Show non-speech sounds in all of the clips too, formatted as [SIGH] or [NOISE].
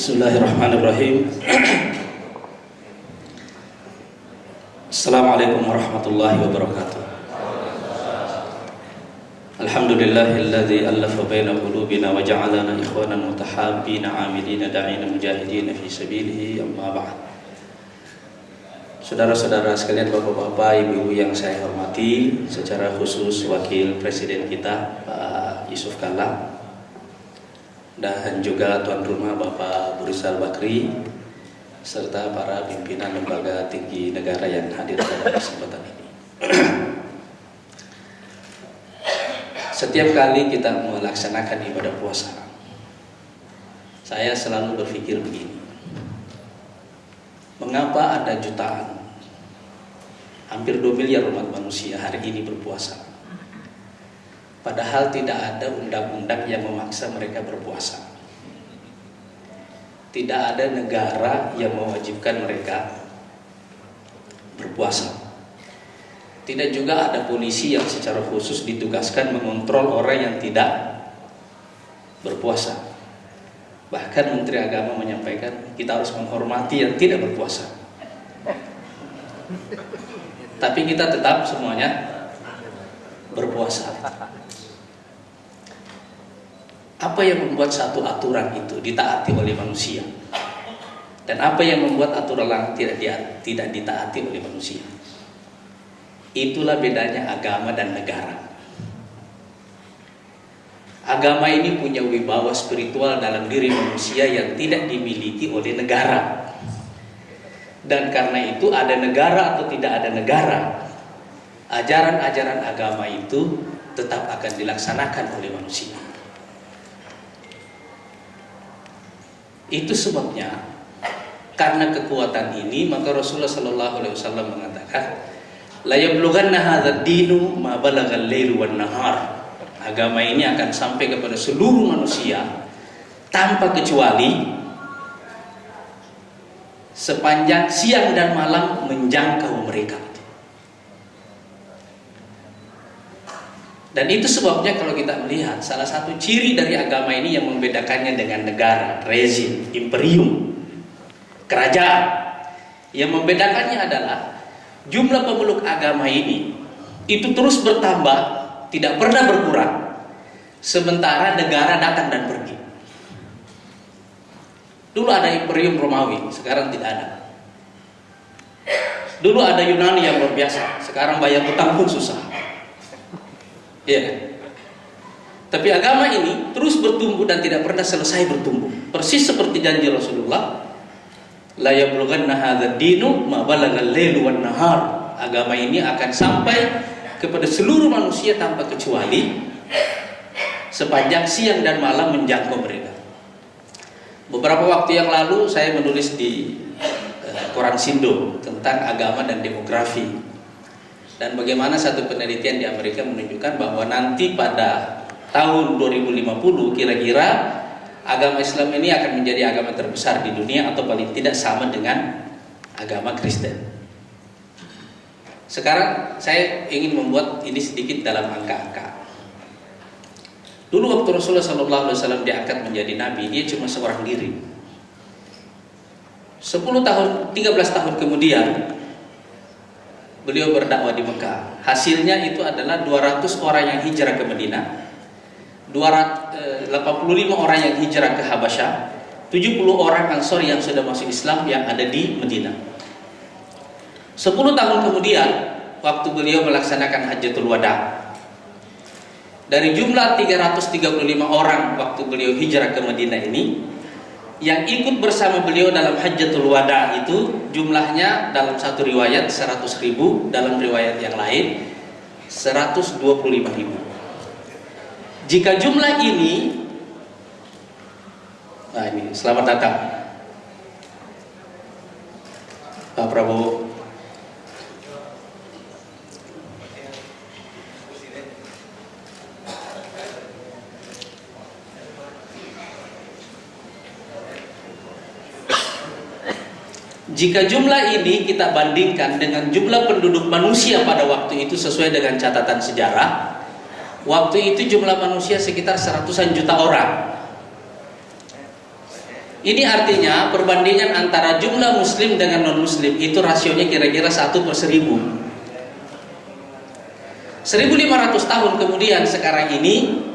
Bismillahirrahmanirrahim. Assalamualaikum warahmatullahi wabarakatuh. Alhamdulillahilladzi allafa baina qulubina wa ja'alana ikhwanan mutahabbina 'amilina da'ina mujahidina fi sabilihi amma ba'd. Saudara-saudara sekalian, bapak-bapak, ibu-ibu yang saya hormati, secara khusus wakil presiden kita Pak Yusuf Kalla dan juga tuan rumah Bapak Burisal Bakri serta para pimpinan lembaga tinggi negara yang hadir pada kesempatan ini. [CLEARS THROAT] Setiap kali kita melaksanakan ibadah puasa, saya selalu berpikir begini. Mengapa ada jutaan, hampir 2 miliar umat manusia hari ini berpuasa? Padahal tidak ada undang-undang yang memaksa mereka berpuasa. Tidak ada negara yang mewajibkan mereka berpuasa. Tidak juga ada polisi yang secara khusus ditugaskan mengontrol orang yang tidak berpuasa. Bahkan Menteri Agama menyampaikan kita harus menghormati yang tidak berpuasa. Tapi kita tetap semuanya berpuasa. Apa yang membuat satu aturan itu ditaati oleh manusia? Dan apa yang membuat aturan tidak tidak ditaati oleh manusia? Itulah bedanya agama dan negara. Agama ini punya wibawa spiritual dalam diri manusia yang tidak dimiliki oleh negara. Dan karena itu ada negara atau tidak ada negara, ajaran-ajaran agama itu tetap akan dilaksanakan oleh manusia. Itu sebabnya karena kekuatan ini maka Rasulullah Shallallahu Alaihi Wasallam mengatakan, la yablughanna hadzal dinu ma balagal nahar. Agama ini akan sampai kepada seluruh manusia tanpa kecuali sepanjang siang dan malam menjangkau mereka. Dan itu sebabnya kalau kita melihat salah satu ciri dari agama ini yang membedakannya dengan negara, rezim, imperium, kerajaan. Yang membedakannya adalah jumlah pemeluk agama ini itu terus bertambah, tidak pernah berkurang. Sementara negara datang dan pergi. Dulu ada imperium Romawi, sekarang tidak ada. Dulu ada Yunani yang luar biasa, sekarang bayar utang pun susah. Ya. Tapi agama ini terus bertumbuh dan tidak pernah selesai bertumbuh. Persis seperti janji Rasulullah, la yablughanna hadzal dinu ma balagal lailu nahar. Agama ini akan sampai kepada seluruh manusia tanpa kecuali sepanjang siang dan malam menjangkau mereka. Beberapa waktu yang lalu saya menulis di uh, koran Sindo tentang agama dan demografi dan bagaimana satu penelitian di Amerika menunjukkan bahwa nanti pada tahun 2050 kira-kira agama Islam ini akan menjadi agama terbesar di dunia atau paling tidak sama dengan agama Kristen. Sekarang saya ingin membuat ini sedikit dalam angka-angka. Dulu waktu Rasulullah SAW diangkat menjadi nabi, dia cuma seorang diri. 10 tahun, 13 tahun kemudian beliau berdakwah di Mekah. Hasilnya itu adalah 200 orang yang hijrah ke Madinah, 285 orang yang hijrah ke Habasyah, 70 orang Ansor yang sudah masuk Islam yang ada di Madinah. 10 tahun kemudian, waktu beliau melaksanakan Hajjatul Wada, dari jumlah 335 orang waktu beliau hijrah ke Madinah ini, yang ikut bersama beliau dalam Hajjatul Wada itu jumlahnya dalam satu riwayat 100 ribu dalam riwayat yang lain 125 ribu. Jika jumlah ini nah ini selamat datang Pak Prabowo Jika jumlah ini kita bandingkan dengan jumlah penduduk manusia pada waktu itu sesuai dengan catatan sejarah, waktu itu jumlah manusia sekitar seratusan juta orang. Ini artinya perbandingan antara jumlah muslim dengan non muslim itu rasionya kira-kira satu per seribu. 1500 tahun kemudian sekarang ini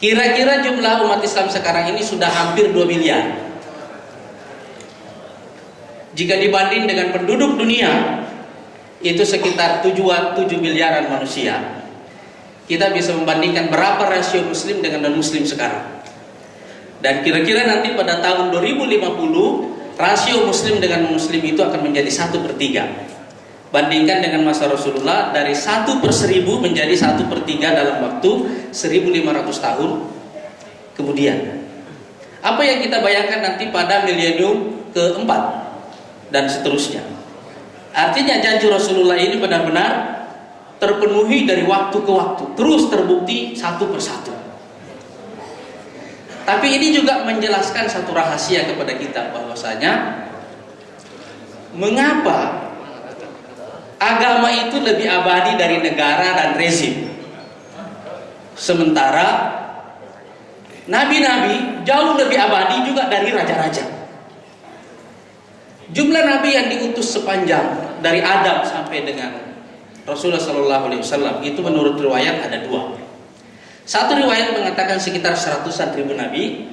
kira-kira jumlah umat Islam sekarang ini sudah hampir 2 miliar. Jika dibanding dengan penduduk dunia itu sekitar tujuan 7 miliaran manusia. Kita bisa membandingkan berapa rasio muslim dengan non muslim sekarang. Dan kira-kira nanti pada tahun 2050 rasio muslim dengan muslim itu akan menjadi satu per tiga. Bandingkan dengan masa Rasulullah dari satu per seribu menjadi satu per tiga dalam waktu 1500 tahun kemudian. Apa yang kita bayangkan nanti pada milenium keempat dan seterusnya. Artinya janji Rasulullah ini benar-benar terpenuhi dari waktu ke waktu, terus terbukti satu persatu. Tapi ini juga menjelaskan satu rahasia kepada kita bahwasanya mengapa agama itu lebih abadi dari negara dan rezim. Sementara nabi-nabi jauh lebih abadi juga dari raja-raja. Jumlah nabi yang diutus sepanjang dari Adam sampai dengan Rasulullah Shallallahu Alaihi Wasallam itu menurut riwayat ada dua. Satu riwayat mengatakan sekitar seratusan ribu nabi,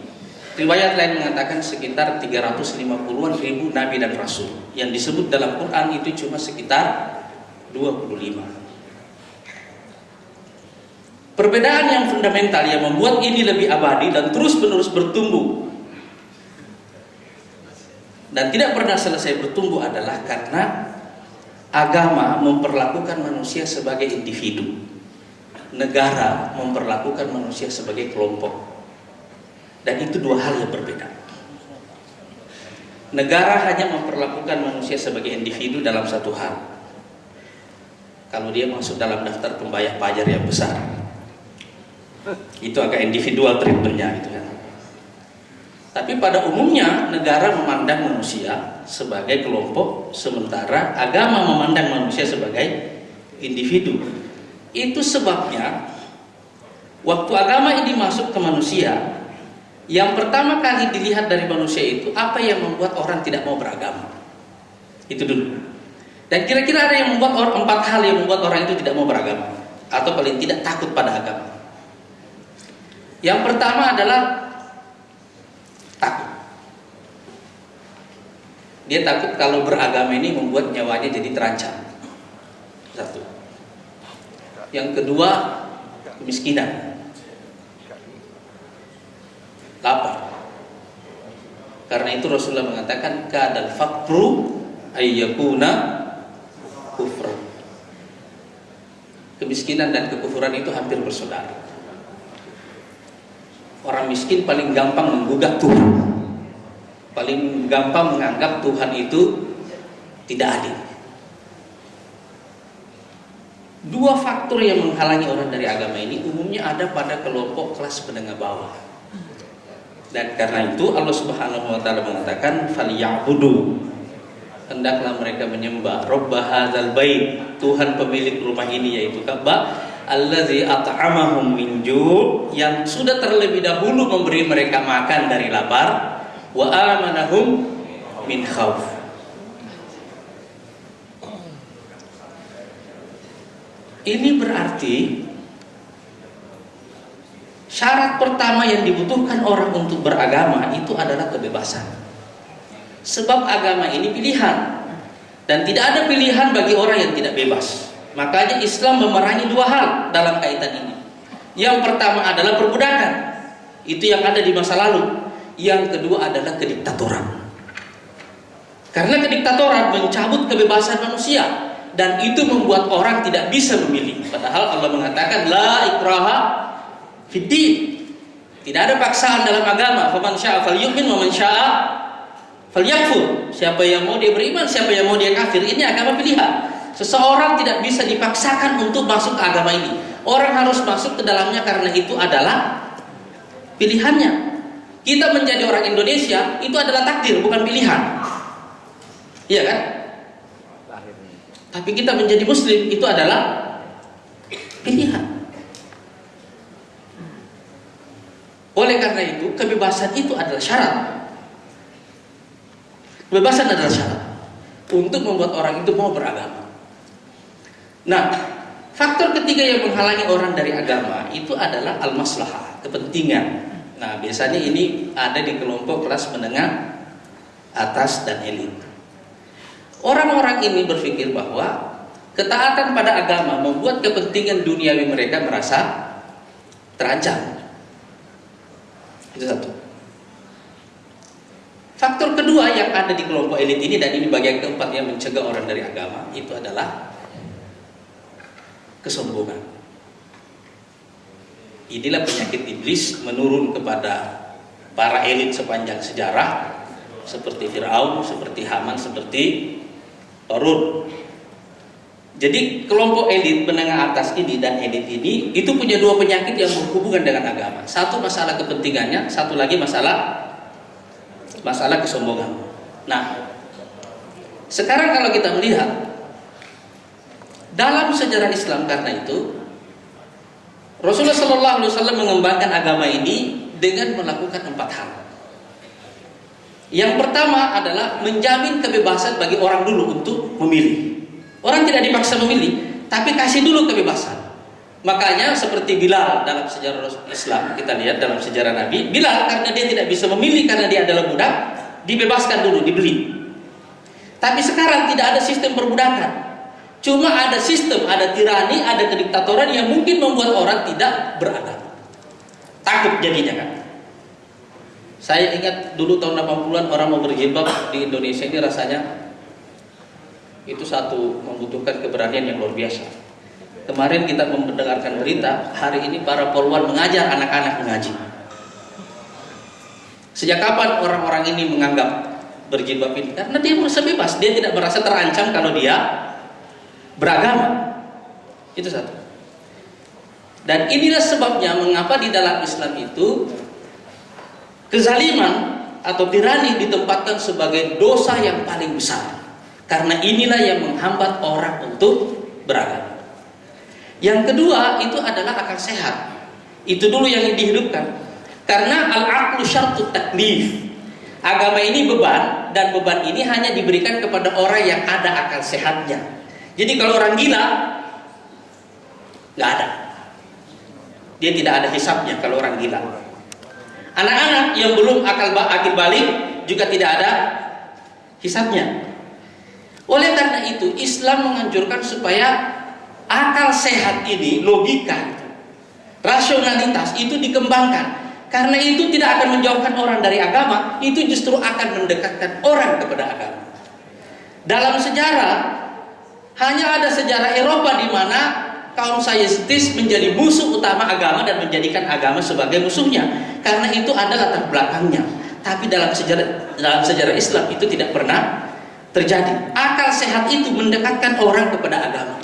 riwayat lain mengatakan sekitar 350-an ribu nabi dan rasul. Yang disebut dalam Quran itu cuma sekitar 25. Perbedaan yang fundamental yang membuat ini lebih abadi dan terus-menerus bertumbuh dan tidak pernah selesai bertumbuh adalah karena agama memperlakukan manusia sebagai individu negara memperlakukan manusia sebagai kelompok. Dan itu dua hal yang berbeda. Negara hanya memperlakukan manusia sebagai individu dalam satu hal. Kalau dia masuk dalam daftar pembayar pajak yang besar. Itu agak individual treatmentnya itu kan. Tapi pada umumnya negara memandang manusia sebagai kelompok, sementara agama memandang manusia sebagai individu. Itu sebabnya waktu agama ini masuk ke manusia, yang pertama kali dilihat dari manusia itu apa yang membuat orang tidak mau beragama. Itu dulu. Dan kira-kira ada yang membuat orang empat hal yang membuat orang itu tidak mau beragama atau paling tidak takut pada agama. Yang pertama adalah takut. Dia takut kalau beragama ini membuat nyawanya jadi terancam. Satu. Yang kedua, kemiskinan. Lapar. Karena itu Rasulullah mengatakan kadal fakru ayyakuna kufra. Kemiskinan dan kekufuran itu hampir bersaudara. Orang miskin paling gampang menggugat Tuhan. Paling gampang menganggap Tuhan itu tidak adil. Dua faktor yang menghalangi orang dari agama ini umumnya ada pada kelompok kelas menengah bawah. Dan karena itu Allah Subhanahu wa taala mengatakan falyabudu hendaklah mereka menyembah Rabb hadzal bait Tuhan pemilik rumah ini yaitu Ka'bah allazi at'amahum min yang sudah terlebih dahulu memberi mereka makan dari lapar wa amanahum min khauf Ini berarti syarat pertama yang dibutuhkan orang untuk beragama itu adalah kebebasan. Sebab agama ini pilihan dan tidak ada pilihan bagi orang yang tidak bebas. Makanya Islam memerangi dua hal dalam kaitan ini. Yang pertama adalah perbudakan. Itu yang ada di masa lalu. Yang kedua adalah kediktatoran. Karena kediktatoran mencabut kebebasan manusia dan itu membuat orang tidak bisa memilih. Padahal Allah mengatakan la ikraha fiddin. Tidak ada paksaan dalam agama. Faman syaa falyu'min wa man syaa. Siapa yang mau dia beriman, siapa yang mau dia kafir. Ini agama pilihan. Seseorang tidak bisa dipaksakan untuk masuk ke agama ini. Orang harus masuk ke dalamnya karena itu adalah pilihannya. Kita menjadi orang Indonesia itu adalah takdir, bukan pilihan. Iya kan? Tapi kita menjadi muslim itu adalah pilihan. Oleh karena itu, kebebasan itu adalah syarat. Kebebasan adalah syarat untuk membuat orang itu mau beragama. Nah, faktor ketiga yang menghalangi orang dari agama itu adalah al-maslahah, kepentingan. Nah, biasanya ini ada di kelompok kelas menengah atas dan elit. Orang-orang ini berpikir bahwa ketaatan pada agama membuat kepentingan duniawi mereka merasa terancam. Itu satu. Faktor kedua yang ada di kelompok elit ini dan ini bagian keempat yang mencegah orang dari agama itu adalah kesombongan. Inilah penyakit iblis menurun kepada para elit sepanjang sejarah seperti Firaun, seperti Haman, seperti Korun. Jadi kelompok elit menengah atas ini dan elit ini itu punya dua penyakit yang berhubungan dengan agama. Satu masalah kepentingannya, satu lagi masalah masalah kesombongan. Nah, sekarang kalau kita melihat dalam sejarah Islam karena itu Rasulullah Shallallahu Alaihi Wasallam mengembangkan agama ini dengan melakukan empat hal. Yang pertama adalah menjamin kebebasan bagi orang dulu untuk memilih. Orang tidak dipaksa memilih, tapi kasih dulu kebebasan. Makanya seperti Bilal dalam sejarah Islam, kita lihat dalam sejarah Nabi, Bilal karena dia tidak bisa memilih karena dia adalah budak, dibebaskan dulu, dibeli. Tapi sekarang tidak ada sistem perbudakan. Cuma ada sistem, ada tirani, ada kediktatoran yang mungkin membuat orang tidak beragama. Takut jadinya kan. Saya ingat dulu tahun 80-an orang mau berjilbab di Indonesia ini rasanya itu satu membutuhkan keberanian yang luar biasa. Kemarin kita mendengarkan berita, hari ini para polwan mengajar anak-anak mengaji. Sejak kapan orang-orang ini menganggap berjilbab ini? Karena dia merasa bebas, dia tidak merasa terancam kalau dia beragama. Itu satu. Dan inilah sebabnya mengapa di dalam Islam itu Kezaliman atau tirani ditempatkan sebagai dosa yang paling besar. Karena inilah yang menghambat orang untuk beragama. Yang kedua itu adalah akal sehat. Itu dulu yang dihidupkan. Karena al-aqlu syartut taklif. Agama ini beban dan beban ini hanya diberikan kepada orang yang ada akal sehatnya. Jadi kalau orang gila nggak ada. Dia tidak ada hisapnya kalau orang gila. Anak-anak yang belum akal akil balik juga tidak ada hisapnya. Oleh karena itu Islam menganjurkan supaya akal sehat ini, logika, rasionalitas itu dikembangkan. Karena itu tidak akan menjauhkan orang dari agama, itu justru akan mendekatkan orang kepada agama. Dalam sejarah hanya ada sejarah Eropa di mana kaum saintis menjadi musuh utama agama dan menjadikan agama sebagai musuhnya. Karena itu ada latar belakangnya. Tapi dalam sejarah dalam sejarah Islam itu tidak pernah terjadi. Akal sehat itu mendekatkan orang kepada agama.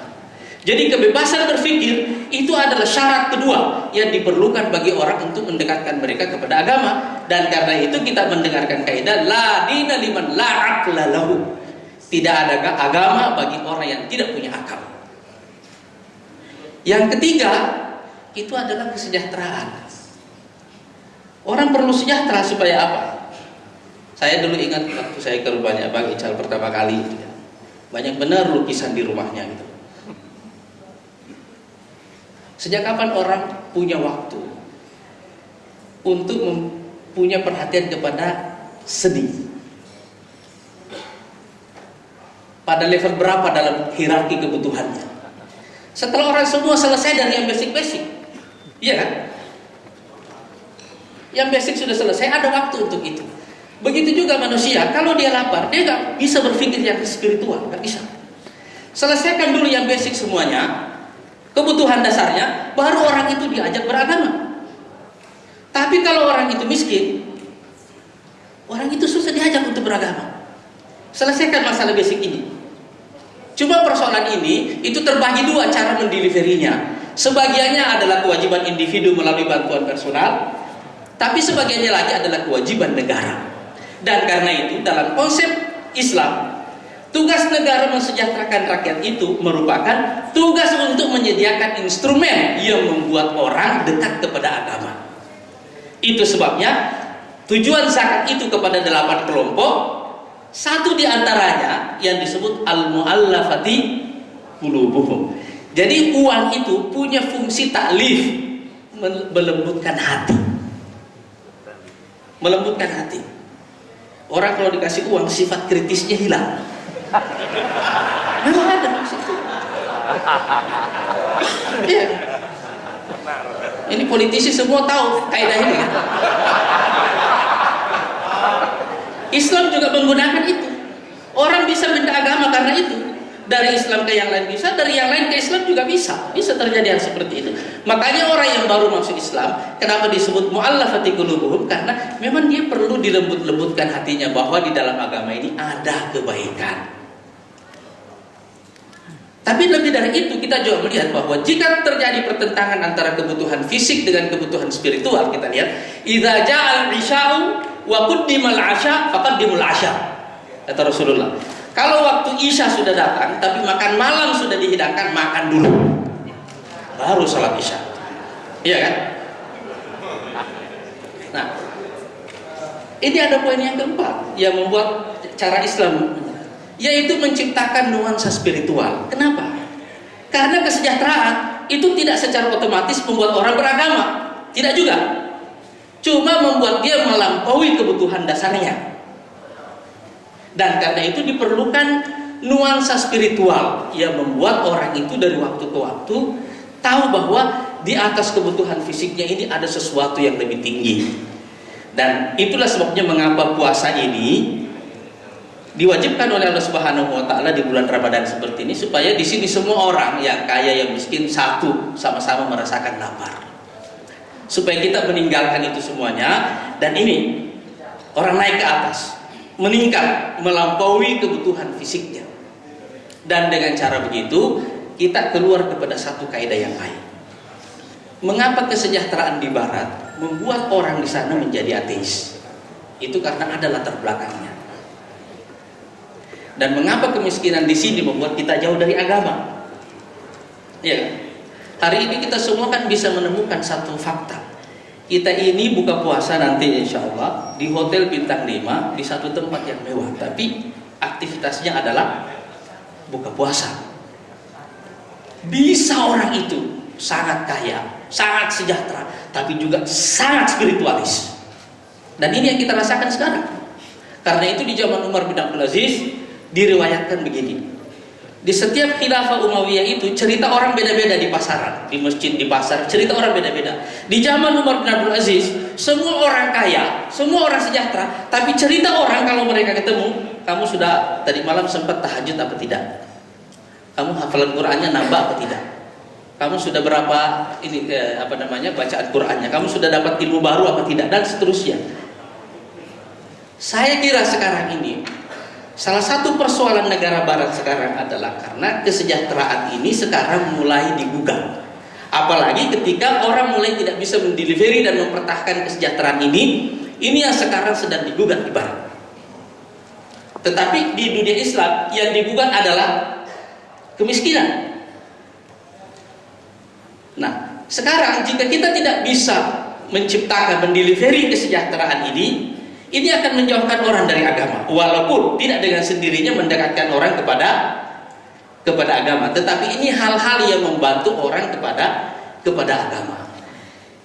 Jadi kebebasan berpikir itu adalah syarat kedua yang diperlukan bagi orang untuk mendekatkan mereka kepada agama. Dan karena itu kita mendengarkan kaidah la dina liman la aqla lahu tidak ada agama bagi orang yang tidak punya akal yang ketiga, itu adalah kesejahteraan. Orang perlu sejahtera supaya apa? Saya dulu ingat waktu saya ke rumahnya Bang Ical pertama kali gitu ya. Banyak benar lukisan di rumahnya gitu. Sejak kapan orang punya waktu untuk punya perhatian kepada seni? Pada level berapa dalam hierarki kebutuhannya? Setelah orang semua selesai dari yang basic-basic. Iya kan? Yang basic sudah selesai, ada waktu untuk itu. Begitu juga manusia, kalau dia lapar, dia nggak bisa berpikir yang spiritual, nggak bisa. Selesaikan dulu yang basic semuanya, kebutuhan dasarnya, baru orang itu diajak beragama. Tapi kalau orang itu miskin, orang itu susah diajak untuk beragama. Selesaikan masalah basic ini. Cuma persoalan ini itu terbagi dua cara mendeliverinya. Sebagiannya adalah kewajiban individu melalui bantuan personal, tapi sebagiannya lagi adalah kewajiban negara. Dan karena itu dalam konsep Islam, tugas negara mensejahterakan rakyat itu merupakan tugas untuk menyediakan instrumen yang membuat orang dekat kepada agama. Itu sebabnya tujuan zakat itu kepada delapan kelompok. Satu di antaranya yang disebut al-muallafati qulubuhum. Jadi uang itu punya fungsi taklif melembutkan hati. Melembutkan hati. Orang kalau dikasih uang sifat kritisnya hilang. Memang ada maksud itu. Iya. Ini politisi semua tahu kaidah ini kan. Islam juga menggunakan itu. Orang bisa benda agama karena itu. Dari Islam ke yang lain bisa, dari yang lain ke Islam juga bisa. Bisa terjadi hal seperti itu. Makanya orang yang baru masuk Islam, kenapa disebut mu'allafati qulubuhum? Karena memang dia perlu dilembut-lembutkan hatinya bahwa di dalam agama ini ada kebaikan. Tapi lebih dari itu kita juga melihat bahwa jika terjadi pertentangan antara kebutuhan fisik dengan kebutuhan spiritual, kita lihat idza ja'al isya'u wa quddimal 'asya faqaddimul 'asya. Kata Rasulullah. Kalau waktu Isya sudah datang tapi makan malam sudah dihidangkan, makan dulu. Baru salat Isya. Iya kan? Nah, ini ada poin yang keempat yang membuat cara Islam yaitu menciptakan nuansa spiritual. Kenapa? Karena kesejahteraan itu tidak secara otomatis membuat orang beragama, tidak juga. Cuma membuat dia melampaui kebutuhan dasarnya. Dan karena itu diperlukan nuansa spiritual yang membuat orang itu dari waktu ke waktu tahu bahwa di atas kebutuhan fisiknya ini ada sesuatu yang lebih tinggi. Dan itulah sebabnya mengapa puasa ini diwajibkan oleh Allah Subhanahu wa taala di bulan Ramadan seperti ini supaya di sini semua orang yang kaya yang miskin satu sama-sama merasakan lapar. Supaya kita meninggalkan itu semuanya dan ini orang naik ke atas, meningkat, melampaui kebutuhan fisiknya. Dan dengan cara begitu kita keluar kepada satu kaidah yang lain. Mengapa kesejahteraan di barat membuat orang di sana menjadi ateis? Itu karena ada latar belakangnya. Dan mengapa kemiskinan di sini membuat kita jauh dari agama? Ya, hari ini kita semua kan bisa menemukan satu fakta. Kita ini buka puasa nanti insya Allah di hotel bintang 5 di satu tempat yang mewah, tapi aktivitasnya adalah buka puasa. Bisa orang itu sangat kaya, sangat sejahtera, tapi juga sangat spiritualis. Dan ini yang kita rasakan sekarang. Karena itu di zaman Umar bin Abdul Aziz diriwayatkan begini. Di setiap khilafah Umayyah itu cerita orang beda-beda di pasaran, di masjid, di pasar, cerita orang beda-beda. Di zaman Umar bin Abdul Aziz, semua orang kaya, semua orang sejahtera, tapi cerita orang kalau mereka ketemu, kamu sudah tadi malam sempat tahajud apa tidak? Kamu hafalan Qur'annya nambah apa tidak? Kamu sudah berapa ini eh, apa namanya bacaan Qur'annya? Kamu sudah dapat ilmu baru apa tidak? Dan seterusnya. Saya kira sekarang ini Salah satu persoalan negara barat sekarang adalah karena kesejahteraan ini sekarang mulai digugat. Apalagi ketika orang mulai tidak bisa mendelivery dan mempertahankan kesejahteraan ini, ini yang sekarang sedang digugat di barat. Tetapi di dunia Islam yang digugat adalah kemiskinan. Nah, sekarang jika kita tidak bisa menciptakan, mendelivery kesejahteraan ini, ini akan menjauhkan orang dari agama. Walaupun tidak dengan sendirinya mendekatkan orang kepada kepada agama. Tetapi ini hal-hal yang membantu orang kepada kepada agama.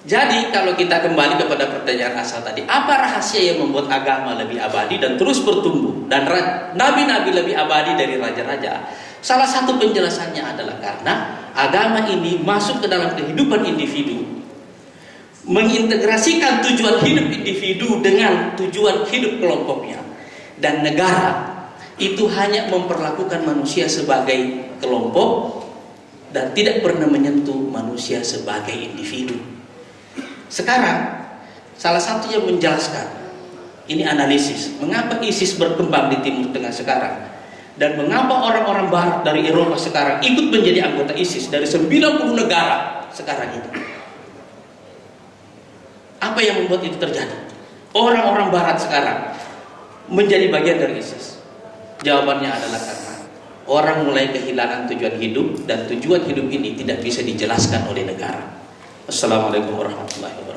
Jadi kalau kita kembali kepada pertanyaan asal tadi apa rahasia yang membuat agama lebih abadi dan terus bertumbuh dan nabi-nabi lebih abadi dari raja-raja? Salah satu penjelasannya adalah karena agama ini masuk ke dalam kehidupan individu mengintegrasikan tujuan hidup individu dengan tujuan hidup kelompoknya dan negara itu hanya memperlakukan manusia sebagai kelompok dan tidak pernah menyentuh manusia sebagai individu. Sekarang salah satu yang menjelaskan ini analisis mengapa ISIS berkembang di Timur Tengah sekarang dan mengapa orang-orang barat dari Eropa sekarang ikut menjadi anggota ISIS dari 90 negara sekarang itu. Apa yang membuat itu terjadi? Orang-orang barat sekarang menjadi bagian dari ISIS. Jawabannya adalah karena orang mulai kehilangan tujuan hidup dan tujuan hidup ini tidak bisa dijelaskan oleh negara. Assalamualaikum warahmatullahi wabarakatuh.